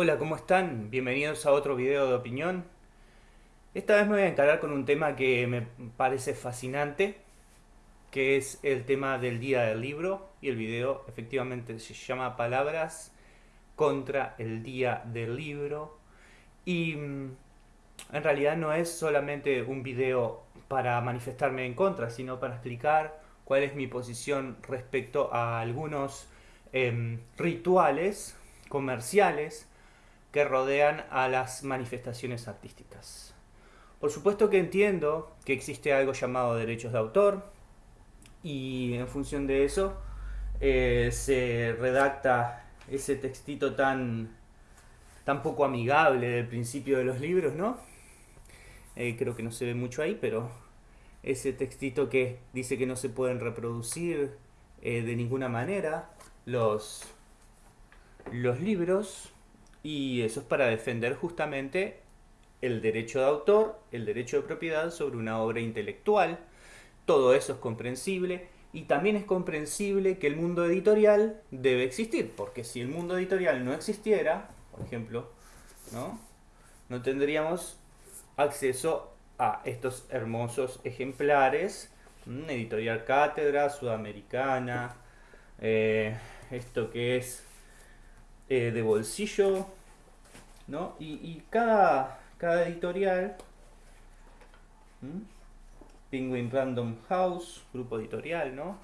Hola, ¿cómo están? Bienvenidos a otro video de opinión. Esta vez me voy a encargar con un tema que me parece fascinante, que es el tema del día del libro, y el video efectivamente se llama Palabras contra el día del libro. Y mm, en realidad no es solamente un video para manifestarme en contra, sino para explicar cuál es mi posición respecto a algunos em, rituales comerciales que rodean a las manifestaciones artísticas. Por supuesto que entiendo que existe algo llamado derechos de autor y en función de eso eh, se redacta ese textito tan, tan poco amigable del principio de los libros, ¿no? Eh, creo que no se ve mucho ahí, pero ese textito que dice que no se pueden reproducir eh, de ninguna manera los, los libros y eso es para defender justamente el derecho de autor, el derecho de propiedad sobre una obra intelectual. Todo eso es comprensible y también es comprensible que el mundo editorial debe existir, porque si el mundo editorial no existiera, por ejemplo, ¿no? no tendríamos acceso a estos hermosos ejemplares, editorial Cátedra, Sudamericana, eh, esto que es eh, de bolsillo, ¿no? Y, cada, cada editorial, Penguin Random House, grupo editorial, ¿no?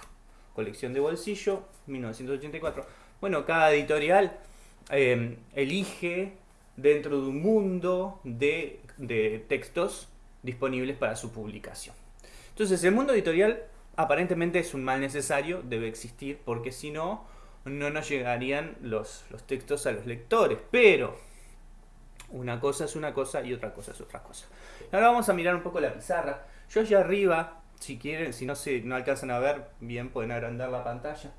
Colección de bolsillo, 1984. Bueno, cada editorial em, elige dentro de un mundo de, de textos disponibles para su publicación. Entonces, el mundo editorial aparentemente es un mal necesario, debe existir, porque si no, no nos llegarían los, los textos a los lectores. Pero una cosa es una cosa y otra cosa es otra cosa. Ahora vamos a mirar un poco la pizarra. Yo allá arriba, si quieren, si no, se, no alcanzan a ver bien, pueden agrandar la pantalla.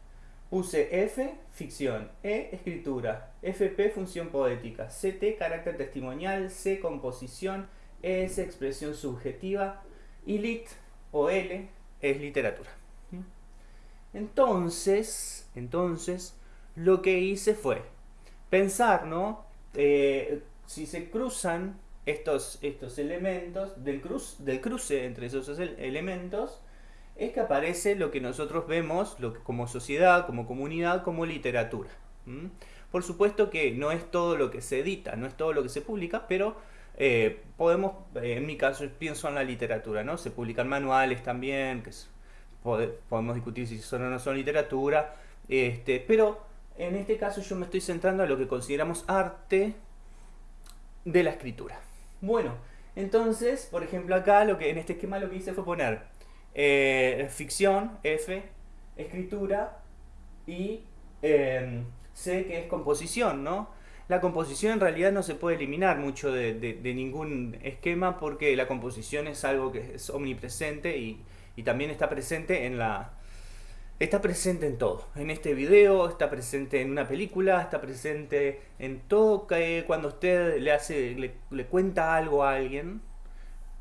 Puse F, ficción, E, escritura, FP, función poética, CT, carácter testimonial, C, composición, ES, expresión subjetiva, y lit, o L, es literatura. Entonces, entonces, lo que hice fue pensar, ¿no? Eh, si se cruzan estos, estos elementos, del, cruz, del cruce entre esos elementos, es que aparece lo que nosotros vemos como sociedad, como comunidad, como literatura. Por supuesto que no es todo lo que se edita, no es todo lo que se publica, pero eh, podemos, en mi caso pienso en la literatura, ¿no? Se publican manuales también, que podemos discutir si son o no son literatura, este, pero en este caso yo me estoy centrando a lo que consideramos arte de la escritura. Bueno, entonces, por ejemplo acá, lo que en este esquema lo que hice fue poner eh, ficción, F, escritura y em, C que es composición, ¿no? La composición en realidad no se puede eliminar mucho de ningún esquema porque la composición es algo que es omnipresente y y también está presente en la... Está presente en todo, en este video, está presente en una película, está presente en todo que cuando usted le hace, le, cuenta algo a alguien,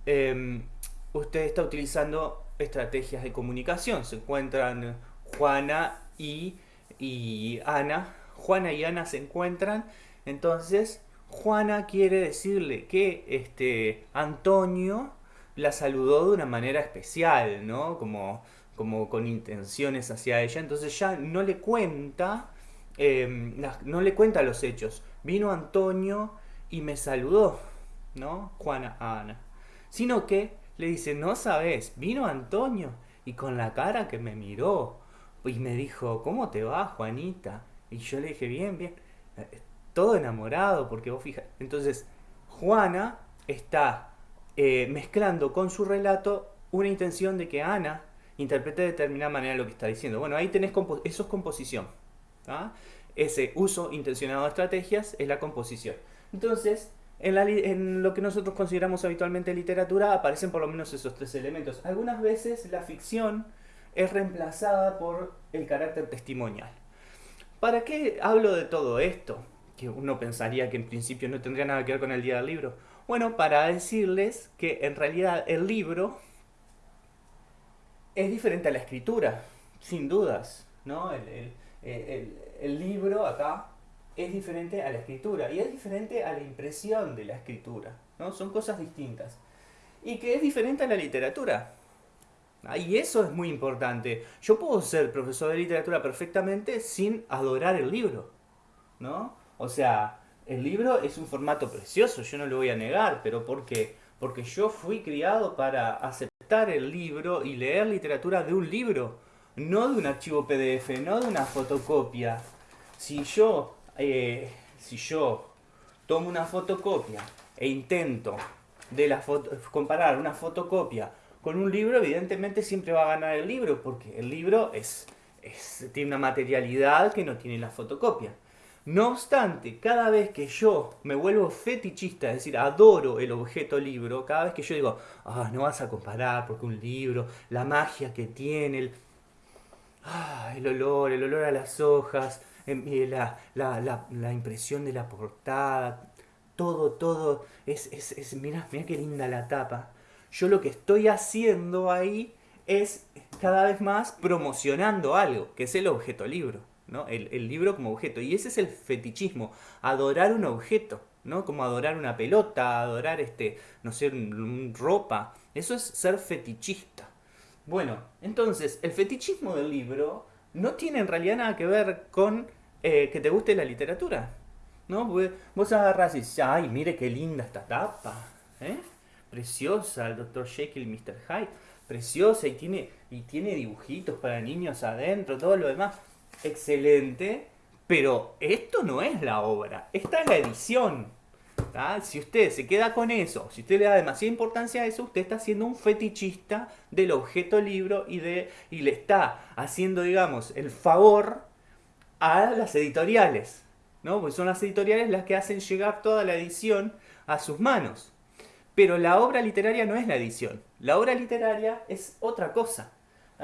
em, usted está utilizando estrategias de comunicación. Se encuentran Juana y, y Ana. Juana y Ana se encuentran, entonces Juana quiere decirle que este Antonio la saludó de una manera especial, ¿no? Como, como con intenciones hacia ella. Entonces ya no le cuenta, em, no le cuenta los hechos. Vino Antonio y me saludó, ¿no? Juana Ana. Sino que le dice, no sabes, vino Antonio y con la cara que me miró y me dijo, ¿cómo te va, Juanita? Y yo le dije, bien, bien. Eh, todo enamorado, porque vos fijas. Entonces, Juana está eh, mezclando con su relato una intención de que Ana interprete de determinada manera lo que está diciendo. Bueno, ahí tenés eso es composición. Ese uso intencionado de estrategias es la composición. Entonces, en, en, lo que nosotros consideramos habitualmente literatura aparecen por lo menos esos tres elementos. Algunas veces la ficción es reemplazada por el carácter testimonial. ¿Para qué hablo de todo esto? Que uno pensaría que en principio no tendría nada que ver con el día del libro. Bueno, para decirles que en realidad el libro es diferente a la escritura, sin dudas, ¿no? El, libro acá es diferente a la escritura y es diferente a la impresión de la escritura, ¿no? Son cosas distintas. Y que es diferente a la literatura. Ah, y eso es muy importante. Yo puedo ser profesor de literatura perfectamente sin adorar el libro, ¿no? O sea, el libro es un formato precioso, yo no lo voy a negar, pero ¿por qué? Porque yo fui criado para aceptar el libro y leer literatura de un libro, no de un archivo PDF, no de una fotocopia. Si yo, eh, si yo tomo una fotocopia e intento de la comparar una fotocopia con un libro, evidentemente siempre va a ganar el libro, porque el libro es, tiene una materialidad que no tiene la fotocopia. No obstante, cada vez que yo me vuelvo fetichista, es decir, adoro el objeto libro, cada vez que yo digo, ah, no vas a comparar porque un libro, la magia que tiene, el, ah, el olor, el olor a las hojas, em, la, la, impresión de la portada, todo, todo, es, es, es mira, mira qué linda la tapa. Yo lo que estoy haciendo ahí es cada vez más promocionando algo, que es el objeto libro. ¿No? El, libro como objeto. Y ese es el fetichismo, adorar un objeto, ¿no? Como adorar una pelota, adorar este, no sé, ropa. Eso es ser fetichista. Bueno, entonces, el fetichismo del libro no tiene en realidad nada que ver con eh, que te guste la literatura. ¿No? vos agarras y dices, ay, mire qué linda esta tapa. ¿eh? Preciosa, el Dr. Jekyll Mr. Hyde. Preciosa y tiene, y tiene dibujitos para niños adentro, todo lo demás excelente, pero esto no es la obra, esta es la edición. Si usted se queda con eso, si usted le da demasiada importancia a eso, usted está siendo un fetichista del objeto libro y, y le está haciendo, digamos, el favor a las editoriales. ¿no? Porque son las editoriales las que hacen llegar toda la edición a sus manos. Pero la obra literaria no es la edición. La obra literaria es otra cosa.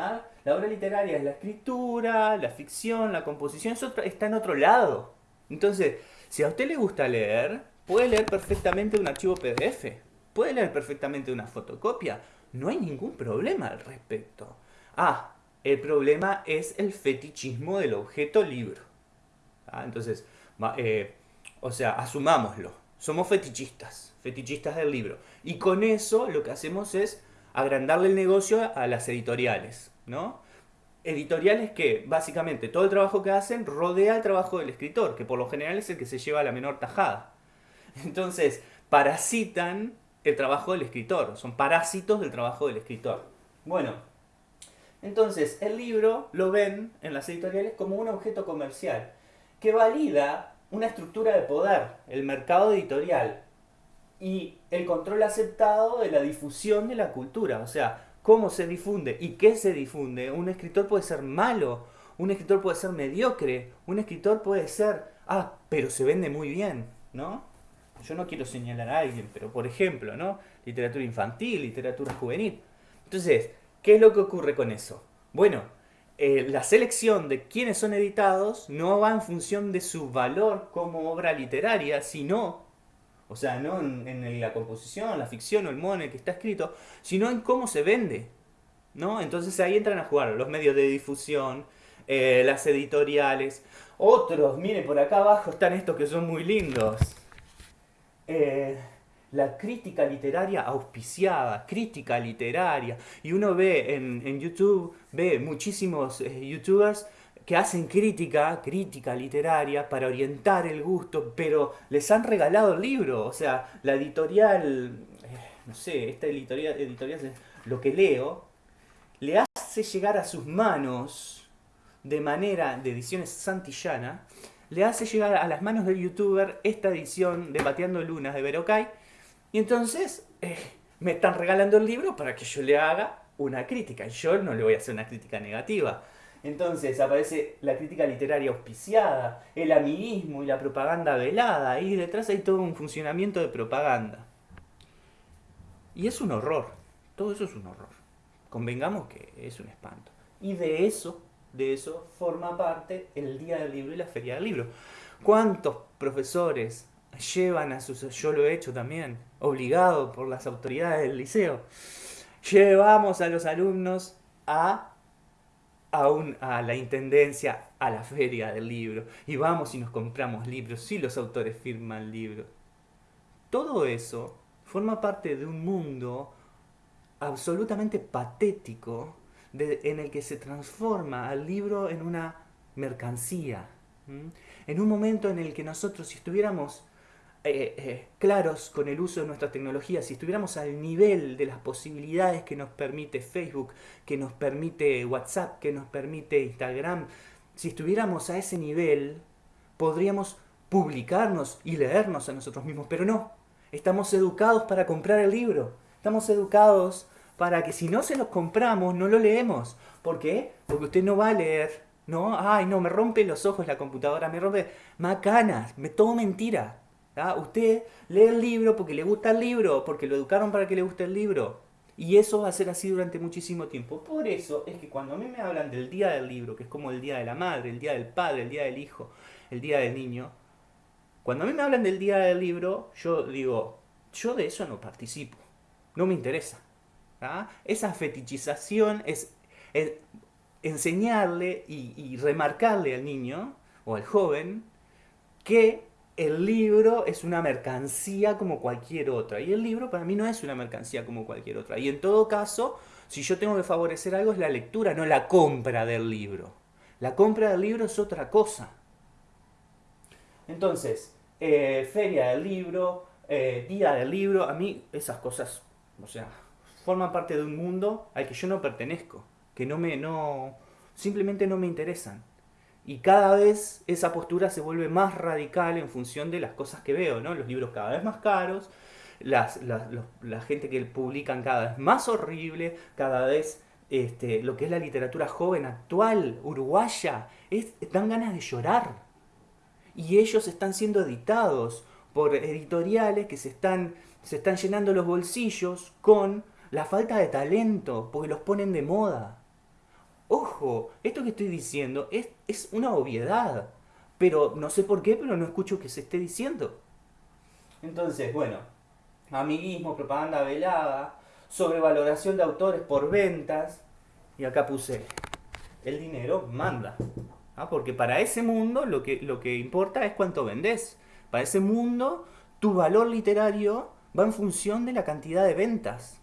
¿Ah? La obra literaria es la escritura, la ficción, la composición, eso está en otro lado. Entonces, si a usted le gusta leer, puede leer perfectamente un archivo PDF, puede leer perfectamente una fotocopia, no hay ningún problema al respecto. Ah, el problema es el fetichismo del objeto libro. ¿Ah? Entonces, eh, o sea, asumámoslo, somos fetichistas, fetichistas del libro. Y con eso lo que hacemos es agrandarle el negocio a las editoriales, ¿no? Editoriales que básicamente todo el trabajo que hacen rodea el trabajo del escritor, que por lo general es el que se lleva la menor tajada. Entonces, parasitan el trabajo del escritor, son parásitos del trabajo del escritor. Bueno, entonces el libro lo ven en las editoriales como un objeto comercial que valida una estructura de poder, el mercado editorial, y el control aceptado de la difusión de la cultura, o sea, cómo se difunde y qué se difunde. Un escritor puede ser malo, un escritor puede ser mediocre, un escritor puede ser, ah, pero se vende muy bien, ¿no? Yo no quiero señalar a alguien, pero por ejemplo, ¿no? Literatura infantil, literatura juvenil. Entonces, ¿qué es lo que ocurre con eso? Bueno, eh, la selección de quienes son editados no va en función de su valor como obra literaria, sino o sea, no en, la composición, la ficción o el modo en el que está escrito, sino en cómo se vende. ¿no? Entonces ahí entran a jugar los medios de difusión, eh, las editoriales. Otros, mire, por acá abajo están estos que son muy lindos. Eh, la crítica literaria auspiciada, crítica literaria. Y uno ve en, YouTube, ve muchísimos eh, youtubers que hacen crítica, crítica literaria, para orientar el gusto, pero les han regalado el libro. O sea, la editorial, eh, no sé, esta editorial, editorial lo que leo, le hace llegar a sus manos de manera de ediciones santillana, le hace llegar a las manos del youtuber esta edición de Bateando Lunas de Verocay, y entonces eh, me están regalando el libro para que yo le haga una crítica. Yo no le voy a hacer una crítica negativa. Entonces aparece la crítica literaria auspiciada, el amiguismo y la propaganda velada, y detrás hay todo un funcionamiento de propaganda. Y es un horror, todo eso es un horror. Convengamos que es un espanto. Y de eso, de eso forma parte el Día del Libro y la Feria del Libro. ¿Cuántos profesores llevan a sus... Yo lo he hecho también, obligado por las autoridades del liceo. Llevamos a los alumnos a a, a la intendencia, a la feria del libro, y vamos y nos compramos libros, si los autores firman libros. Todo eso forma parte de un mundo absolutamente patético en el que se transforma al libro en una mercancía. En un momento en el que nosotros, si estuviéramos eh, eh, claros con el uso de nuestra tecnología, si estuviéramos al nivel de las posibilidades que nos permite Facebook, que nos permite WhatsApp, que nos permite Instagram, si estuviéramos a ese nivel, podríamos publicarnos y leernos a nosotros mismos, pero no, estamos educados para comprar el libro, estamos educados para que si no se los compramos, no lo leemos. ¿Por qué? Porque usted no va a leer, ¿no? Ay, no, me rompe los ojos la computadora, me rompe macanas, me todo mentira. Usted lee el libro porque le gusta el libro, porque lo educaron para que le guste el libro. Y eso va a ser así durante muchísimo tiempo. Por eso es que cuando a mí me hablan del día del libro, que es como el día de la madre, el día del padre, el día del hijo, el día del niño, cuando a mí me hablan del día del libro, yo digo, yo de eso no participo, no me interesa. ¿ah? Esa fetichización es, enseñarle y, remarcarle al niño o al joven que el libro es una mercancía como cualquier otra. Y el libro para mí no es una mercancía como cualquier otra. Y en todo caso, si yo tengo que favorecer algo es la lectura, no la compra del libro. La compra del libro es otra cosa. Entonces, eh, feria del libro, eh, día del libro, a mí esas cosas, o sea, forman parte de un mundo al que yo no pertenezco, que no me, no, simplemente no me interesan. Y cada vez esa postura se vuelve más radical en función de las cosas que veo, ¿no? Los libros cada vez más caros, las, la gente que publican cada vez más horrible, cada vez este, lo que es la literatura joven actual, uruguaya, es, dan ganas de llorar. Y ellos están siendo editados por editoriales que se están, se están llenando los bolsillos con la falta de talento, porque los ponen de moda. Ojo, esto que estoy diciendo es, es una obviedad, pero no sé por qué, pero no escucho que se esté diciendo. Entonces, bueno, amiguismo, propaganda velada, sobrevaloración de autores por ventas, y acá puse, el dinero manda. ¿ah? Porque para ese mundo lo que, lo que importa es cuánto vendes. Para ese mundo, tu valor literario va en función de la cantidad de ventas.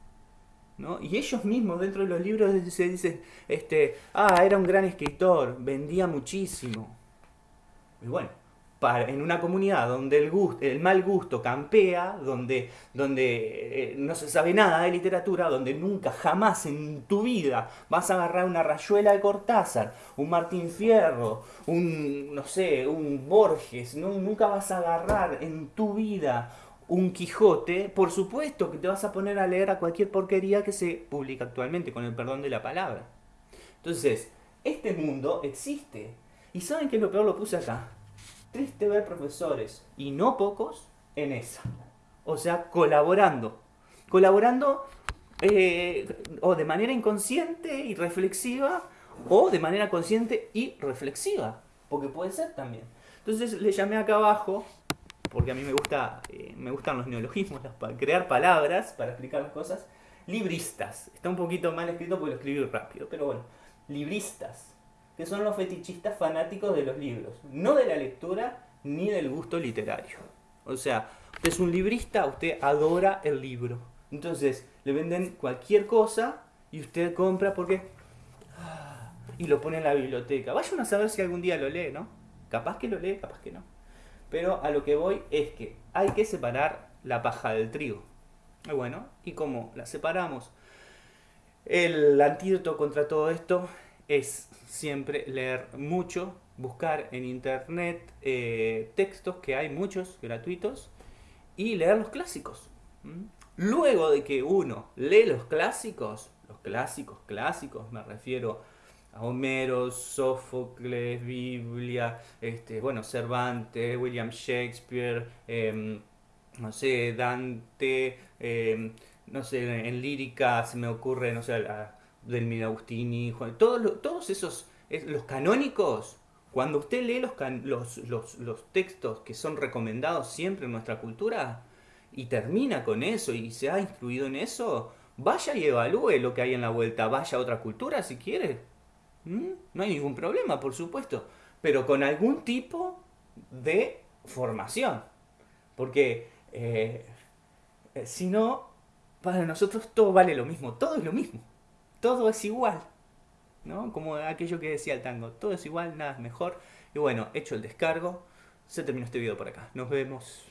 Y ellos mismos dentro de los libros se dicen, este, ah, era un gran escritor, vendía muchísimo. Y bueno, para, en una comunidad donde el, gusto, el mal gusto campea, donde, donde eh, no se sabe nada de literatura, donde nunca, jamás en tu vida vas a agarrar una rayuela de Cortázar, un Martín Fierro, un, no sé, un Borges, nunca vas a agarrar en tu vida un Quijote, por supuesto que te vas a poner a leer a cualquier porquería que se publica actualmente, con el perdón de la palabra. Entonces, este mundo existe. ¿Y saben qué es lo peor? Lo puse acá. Triste ver profesores, y no pocos, en esa. O sea, colaborando. Colaborando eh, o de manera inconsciente y reflexiva, o de manera consciente y reflexiva. Porque puede ser también. Entonces le llamé acá abajo porque a mí me, gusta, eh, me gustan los neologismos, para crear palabras para explicar las cosas. Libristas. Está un poquito mal escrito porque lo escribí rápido, pero bueno. Libristas, que son los fetichistas fanáticos de los libros. No de la lectura ni del gusto literario. O sea, usted es un librista, usted adora el libro. Entonces, le venden cualquier cosa y usted compra porque... Ah, y lo pone en la biblioteca. Vayan a saber si algún día lo lee, ¿no? Capaz que lo lee, capaz que no. Pero a lo que voy es que hay que separar la paja del trigo. Y bueno, ¿y cómo la separamos? El antídoto contra todo esto es siempre leer mucho, buscar en internet eh, textos, que hay muchos gratuitos, y leer los clásicos. Luego de que uno lee los clásicos, los clásicos clásicos, me refiero Homero, Sófocles, Biblia, este, bueno, Cervantes, William Shakespeare, em, no sé, Dante, em, no sé, en lírica se me ocurre, no sé, del Agustini, todos, todos esos, los canónicos, cuando usted lee los, los, los, textos que son recomendados siempre en nuestra cultura y termina con eso y se ha instruido en eso, vaya y evalúe lo que hay en la vuelta, vaya a otra cultura si quiere, ¿Mm? No hay ningún problema, por supuesto, pero con algún tipo de formación. Porque eh, si no, para nosotros todo vale lo mismo, todo es lo mismo, todo es igual. ¿no? Como aquello que decía el tango, todo es igual, nada es mejor. Y bueno, hecho el descargo, se terminó este video por acá. Nos vemos.